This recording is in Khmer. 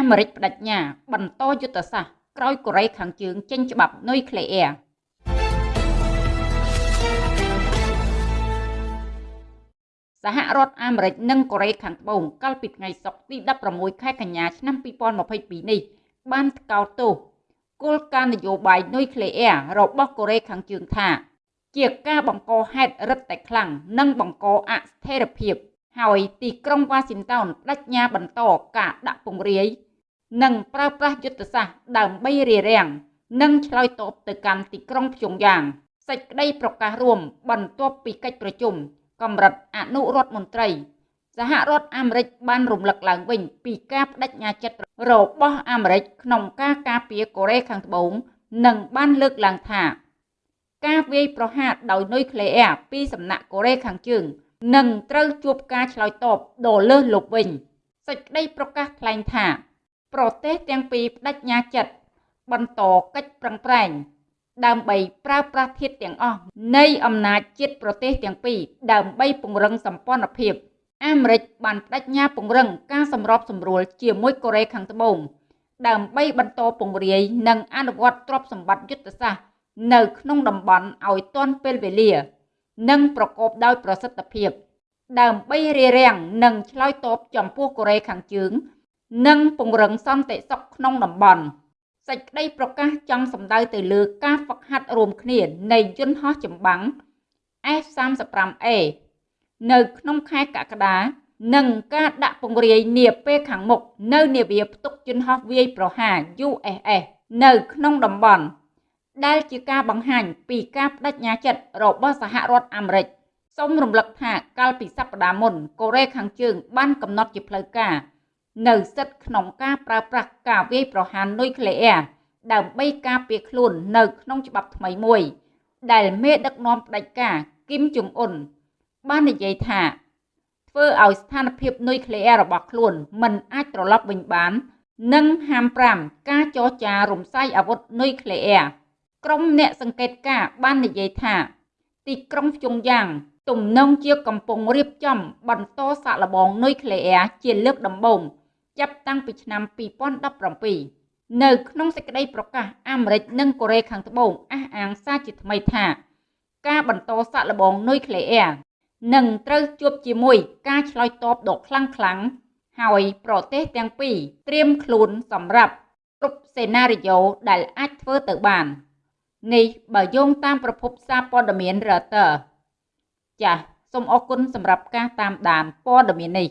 អាមេរិកបដិញ្ញា បន្តយុទ្ធសាស្ត្រក្រោយកូរ៉េខាងជើងចេញច្បាប់នុយក្លេអ៊ែរសហរដ្ឋអាមេរិកនិងកូរ៉េខាងត្បូងកាលពីថ្ងៃសុក្រទី16ខែកញ្ញាឆ្នាំ2022នេះបានថ្កោលទោសគោលការណ៍នយោបាយនុយក្លេអ៊ែររបស់កូរ៉េខាងជើងថាជាការបង្កហេតុរឹតតែខ្លាំងនិងបង្កអស្ថិរភាព ហើយទីក្រុងវ៉ាស៊ីនតោនបដិញ្ញាបន្តការដាក់ពង្រាយ និងប្រើប្រាស់យុទ្ធសាស្ត្រដើម្បីរារាំងនិងឆ្លើយតបទៅកាន់ទីក្រុងភ្យុងយ៉ាងសេចក្តីប្រកាសរួមបន្ទាប់ពីកិច្ចប្រជុំកម្រិតអនុរដ្ឋមន្ត្រី សហរដ្ឋអាមេរិកបានរំលឹកឡើងវិញពីការបដិញ្ញាចិត្តរបស់អាមេរិកក្នុងការការពារកូរ៉េខាងត្បូងនិងបានលើកឡើងថាការវាយប្រហារដោយនុយក្លេអ៊ែរពីសំណាក់កូរ៉េខាងជើងនឹងត្រូវជួបការឆ្លើយតបដ៏លើសលប់វិញសេចក្តីប្រកាសថ្លែងថា ប្រទេសទាំងពីរបដិញ្ញាចិត្តបន្តកិច្ចប្រឹងប្រែងដើម្បីប្រើប្រាស់ធាតុទាំងអស់នៃអំណាចជាតិប្រទេសទាំងពីរដើម្បីពង្រឹងសម្ព័ន្ធភាពអាមេរិកបានបដិញ្ញាពង្រឹងការសម្របសម្រួលជាមួយកូរ៉េខាងត្បូងដើម្បីបន្តពង្រាយនិងអនុវត្តទ្រព្យសម្បត្តិយុទ្ធសាស្ត្រនៅក្នុងតំបន់ឲ្យទាន់ពេលវេលា និងប្រកបដោយប្រសិទ្ធភាព ដើម្បីរារាំងនិងឆ្លើយតបចំពោះកូរ៉េខាងជើង និងពង្រឹងសន្តិសុខក្នុងតំបន់សេចក្តីប្រកាសចង់សម្ដៅទៅលើការហ្វឹកហាត់រួមគ្នានៃយន្តហោះចម្បាំង F35A នៅក្នុងខែកក្កដានិងការដាក់ពង្រាយនាពេលខាងមុខនៅនាវាផ្ទុកយន្តហោះវាយប្រហារ USS នៅក្នុងតំបន់ដែលជាការបង្ហាញពីការបដិញ្ញាចិត្តរបស់សហរដ្ឋអាមេរិកសូមរំលឹកថាកាលពីសប្តាហ៍មុនកូរ៉េខាងជើងបានកំណត់ជាផ្លូវការ នៅសិទ្ធិក្នុងការប្រើប្រាស់ការវាយប្រហារនុយក្លេអ៊ែរដើម្បីការពារខ្លួននៅក្នុងច្បាប់ថ្មីមួយ ដែលមេដឹកនាំផ្ដាច់ការគីមជុងអ៊ុនបាននិយាយថាធ្វើឲ្យស្ថានភាពនុយក្លេអ៊ែររបស់ខ្លួនមិនអាចត្រឡប់វិញបាន និងហាម5ការចរចារំសាយអាវុធនុយក្លេអ៊ែរក្រុមអ្នកសង្កេតការបាននិយាយថា ទីក្រុងភ្យុងយ៉ាង ទំនងជាកំពុងរៀបចំបន្តសាកល្បងនុយក្លេអ៊ែរជាលើកដំបូង ចាប់តាំងពីឆ្នាំ2017នៅក្នុងសេចក្តីប្រកាសអាមេរិកនិងកូរ៉េខាងត្បូងអះអាងសារជាថ្មីថា ការបន្តសាកល្បងនុយក្លេអ៊ែរនឹងត្រូវជួបជាមួយការឆ្លើយតបដ៏ខ្លាំងខ្លាំងហើយប្រទេសទាំងពីរត្រៀមខ្លួនសម្រាប់គ្រប់សេណារីយ៉ូដែលអាចធ្វើទៅបាននេះបើយោងតាមប្រភពសារព័ត៌មាន Reuters ចាសសូមអរគុណសម្រាប់ការតាមដានព័ត៌មាននេះ